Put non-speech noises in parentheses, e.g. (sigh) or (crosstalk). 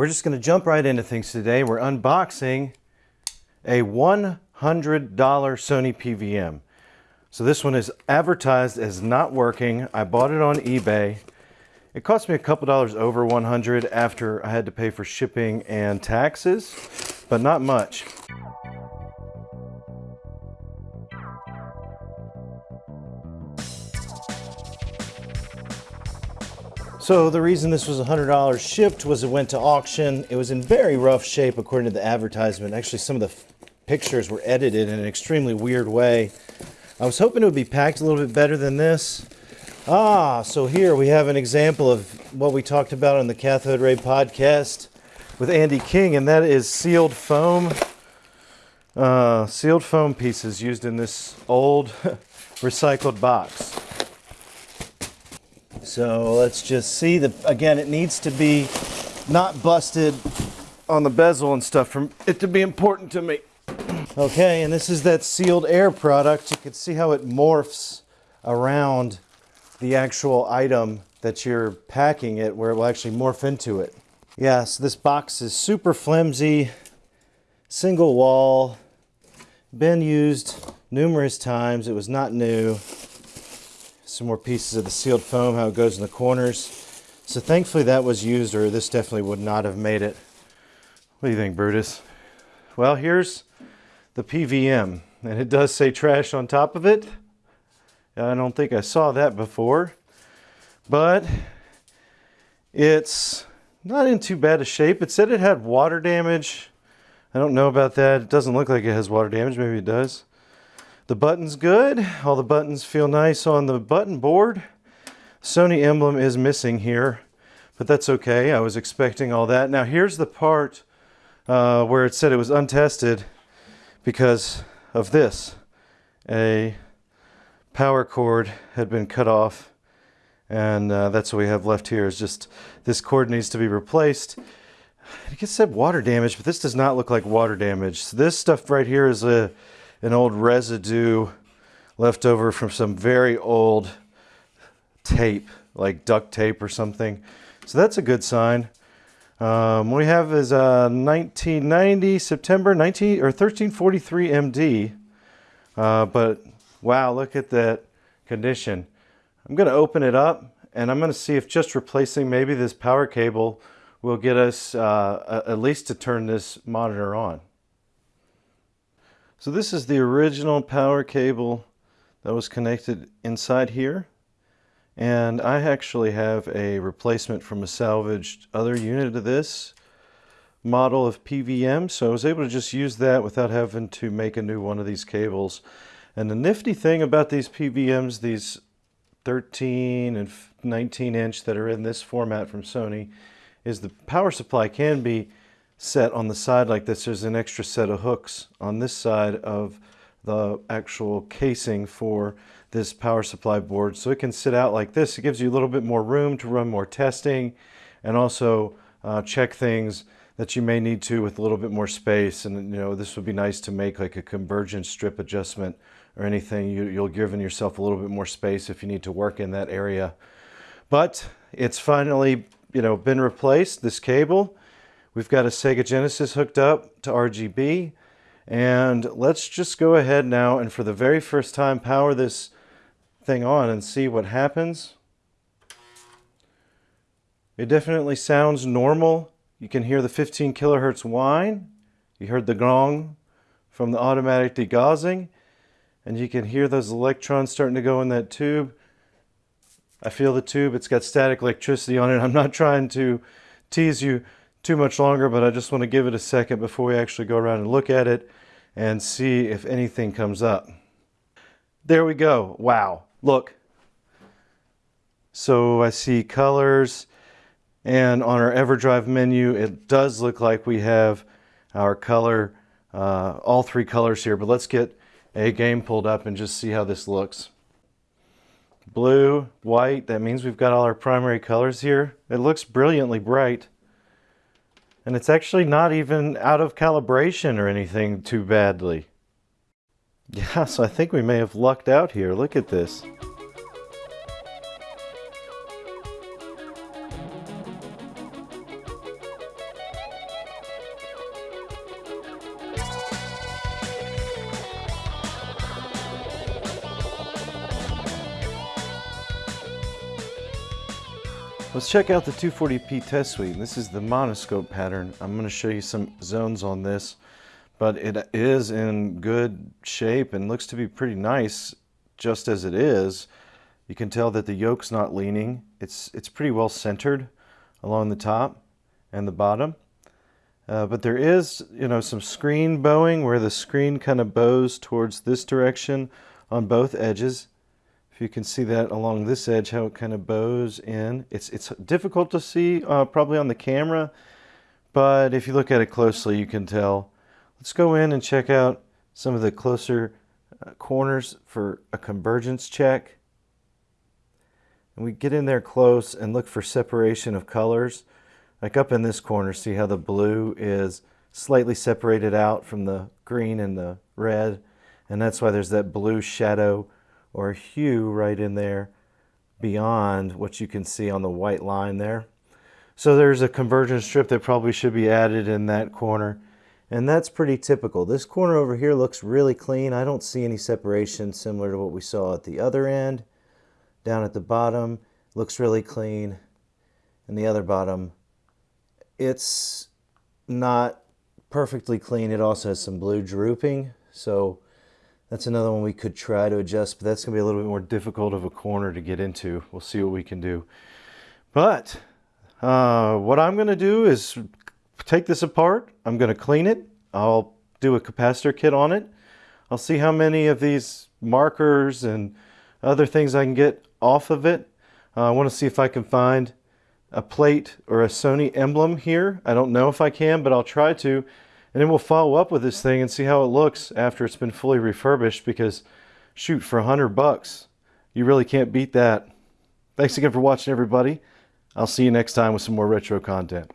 We're just going to jump right into things today. We're unboxing a $100 Sony PVM. So this one is advertised as not working. I bought it on eBay. It cost me a couple dollars over 100 after I had to pay for shipping and taxes, but not much. So the reason this was $100 shipped was it went to auction. It was in very rough shape according to the advertisement. Actually, some of the pictures were edited in an extremely weird way. I was hoping it would be packed a little bit better than this. Ah, so here we have an example of what we talked about on the Cathode Ray podcast with Andy King, and that is sealed foam. Uh, sealed foam pieces used in this old (laughs) recycled box. So let's just see the again it needs to be not busted on the bezel and stuff for it to be important to me. Okay, and this is that sealed air product. You can see how it morphs around the actual item that you're packing it where it will actually morph into it. Yes, this box is super flimsy, single wall, been used numerous times. It was not new some more pieces of the sealed foam, how it goes in the corners. So thankfully that was used or this definitely would not have made it. What do you think, Brutus? Well, here's the PVM and it does say trash on top of it. I don't think I saw that before, but it's not in too bad a shape. It said it had water damage. I don't know about that. It doesn't look like it has water damage. Maybe it does. The button's good. All the buttons feel nice on the button board. Sony emblem is missing here, but that's okay. I was expecting all that. Now here's the part uh, where it said it was untested because of this. A power cord had been cut off and uh, that's what we have left here is just this cord needs to be replaced. It gets said water damage, but this does not look like water damage. So This stuff right here is a an old residue left over from some very old tape, like duct tape or something. So that's a good sign. Um, we have is a 1990 September 19 or 1343 MD. Uh, but wow, look at that condition. I'm going to open it up and I'm going to see if just replacing maybe this power cable will get us uh, at least to turn this monitor on. So this is the original power cable that was connected inside here. And I actually have a replacement from a salvaged other unit of this model of PVM. So I was able to just use that without having to make a new one of these cables. And the nifty thing about these PVMs, these 13 and 19 inch that are in this format from Sony, is the power supply can be set on the side like this, there's an extra set of hooks on this side of the actual casing for this power supply board. So it can sit out like this. It gives you a little bit more room to run more testing and also uh, check things that you may need to with a little bit more space. And you know, this would be nice to make like a convergence strip adjustment or anything. You, you'll give yourself a little bit more space if you need to work in that area. But it's finally, you know, been replaced, this cable. We've got a Sega Genesis hooked up to RGB. And let's just go ahead now and for the very first time power this thing on and see what happens. It definitely sounds normal. You can hear the 15 kilohertz whine. You heard the gong from the automatic degaussing. And you can hear those electrons starting to go in that tube. I feel the tube. It's got static electricity on it. I'm not trying to tease you too much longer, but I just want to give it a second before we actually go around and look at it and see if anything comes up. There we go. Wow. Look. So I see colors and on our EverDrive menu, it does look like we have our color, uh, all three colors here, but let's get a game pulled up and just see how this looks. Blue, white, that means we've got all our primary colors here. It looks brilliantly bright. And it's actually not even out of calibration or anything too badly. (laughs) Yeah, so I think we may have lucked out here. Look at this. Let's check out the 240p test suite. This is the monoscope pattern. I'm going to show you some zones on this, but it is in good shape and looks to be pretty nice just as it is. You can tell that the yoke's not leaning. It's, it's pretty well centered along the top and the bottom. Uh, but there is, you know, some screen bowing where the screen kind of bows towards this direction on both edges. You can see that along this edge, how it kind of bows in. It's, it's difficult to see uh, probably on the camera, but if you look at it closely, you can tell. Let's go in and check out some of the closer uh, corners for a convergence check. And we get in there close and look for separation of colors. Like up in this corner, see how the blue is slightly separated out from the green and the red. And that's why there's that blue shadow or hue right in there beyond what you can see on the white line there. So there's a convergence strip that probably should be added in that corner. And that's pretty typical. This corner over here looks really clean. I don't see any separation similar to what we saw at the other end. Down at the bottom, looks really clean. And the other bottom it's not perfectly clean. It also has some blue drooping. So that's another one we could try to adjust, but that's to be a little bit more difficult of a corner to get into. We'll see what we can do. But uh, what I'm going to do is take this apart. I'm going to clean it. I'll do a capacitor kit on it. I'll see how many of these markers and other things I can get off of it. Uh, I want to see if I can find a plate or a Sony emblem here. I don't know if I can, but I'll try to. And then we'll follow up with this thing and see how it looks after it's been fully refurbished because shoot, for a hundred bucks, you really can't beat that. Thanks again for watching everybody. I'll see you next time with some more retro content.